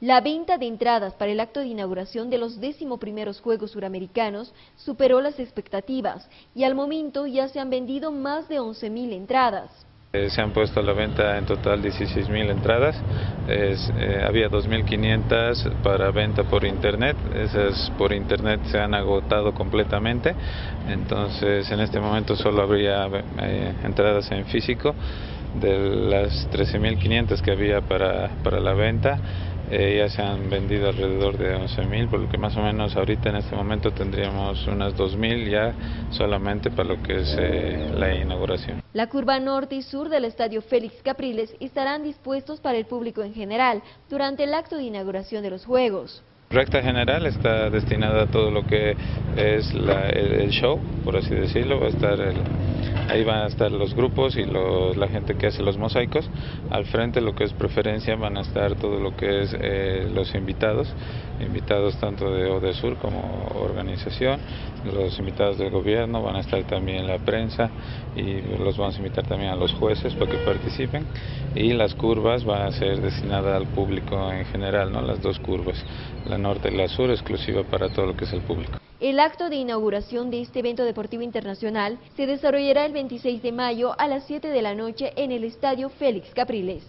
La venta de entradas para el acto de inauguración de los primeros Juegos Suramericanos superó las expectativas y al momento ya se han vendido más de 11.000 entradas. Eh, se han puesto a la venta en total 16.000 entradas, eh, había 2.500 para venta por internet, esas por internet se han agotado completamente, entonces en este momento solo habría eh, entradas en físico de las 13.500 que había para, para la venta eh, ya se han vendido alrededor de 11.000, por lo que más o menos ahorita en este momento tendríamos unas 2.000 ya solamente para lo que es eh, la inauguración. La curva norte y sur del estadio Félix Capriles estarán dispuestos para el público en general durante el acto de inauguración de los Juegos. Recta general está destinada a todo lo que es el, show, por así decirlo, va a estar ahí van a estar los grupos y la gente que hace los mosaicos. Al frente lo que es preferencia van a estar todo lo que es eh, los invitados, invitados tanto de ODESUR como organización, los invitados del gobierno, van a estar también la prensa y los vamos a invitar también a los jueces para que participen y las curvas van a ser destinadas al público en general, ¿no? las dos curvas la norte y la sur, exclusiva para todo lo que es el público. El acto de inauguración de este evento deportivo internacional se desarrollará el 26 de mayo a las 7 de la noche en el Estadio Félix Capriles.